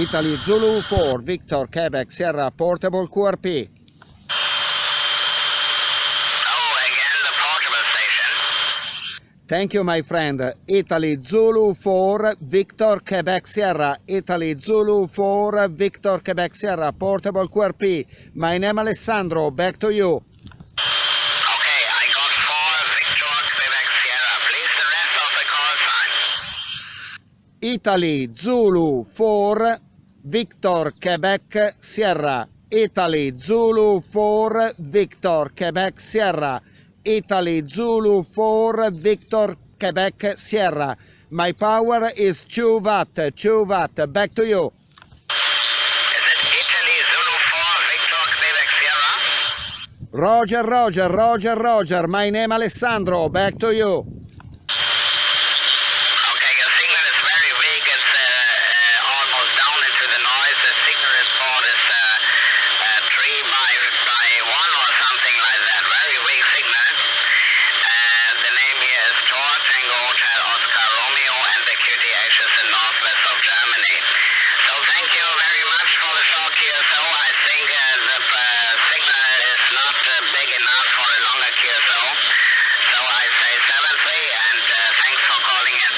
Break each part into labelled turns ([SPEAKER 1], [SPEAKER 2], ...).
[SPEAKER 1] Italy Zulu 4 Victor Quebec Sierra Portable QRP.
[SPEAKER 2] Oh, again the portable station.
[SPEAKER 1] Thank you my friend. Italy Zulu 4 Victor Quebec Sierra Italy Zulu 4 Victor Quebec Sierra Portable QRP. My name Alessandro, back to you.
[SPEAKER 2] Okay, I got four Victor Quebec Sierra. Please the rest of the call sign.
[SPEAKER 1] Italy Zulu 4 Victor Quebec Sierra. Italy Zulu 4 Victor Quebec Sierra. Italy Zulu 4 Victor Quebec Sierra. My power is 2 watt 2 watt. Back to you.
[SPEAKER 2] Is it Italy Zulu 4 Victor Quebec Sierra?
[SPEAKER 1] Roger Roger Roger Roger. My name Alessandro. Back to you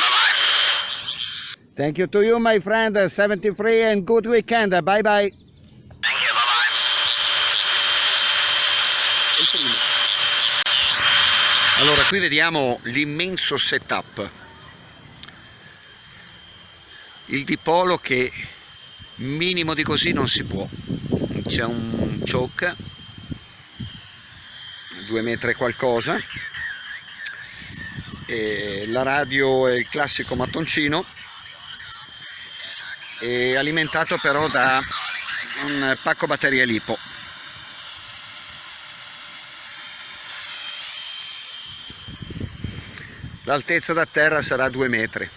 [SPEAKER 2] Bye-bye.
[SPEAKER 1] Thank you to you my friend 73 and good weekend bye bye
[SPEAKER 2] Thank you, bye-bye.
[SPEAKER 3] Allora, qui vediamo l'immenso setup. Il dipolo che minimo di così non si può. C'è un choke, due metri qualcosa, e la radio è il classico mattoncino, e alimentato però da un pacco batteria lipo. L'altezza da terra sarà due metri.